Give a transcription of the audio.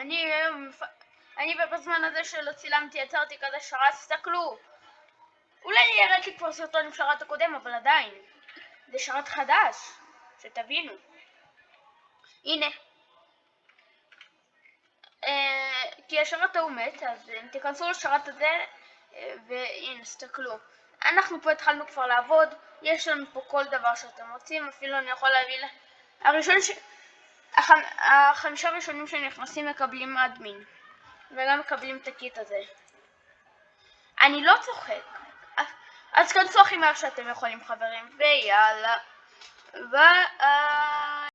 אני היום, אני בזמן הזה שלא צילמתי, יצרתי כזה שרת, תסתכלו. אולי הראיתי כבר סרטון עם שרת הקודם, אבל עדיין. זה שרת חדש, שתבינו. הנה. אה, כי השרת ההוא מת, אז אם תיכנסו לשרת הזה, אה, והנה, תסתכלו. אנחנו פה התחלנו כבר לעבוד, יש לנו פה כל דבר שאתם רוצים, אפילו אני יכול להביא. הראשון ש... הח... החמישה הראשונים שנכנסים מקבלים אדמין, וגם מקבלים את הקיט הזה. אני לא צוחק. אז כנסו הכי מהר שאתם יכולים חברים, ויאללה. ביי.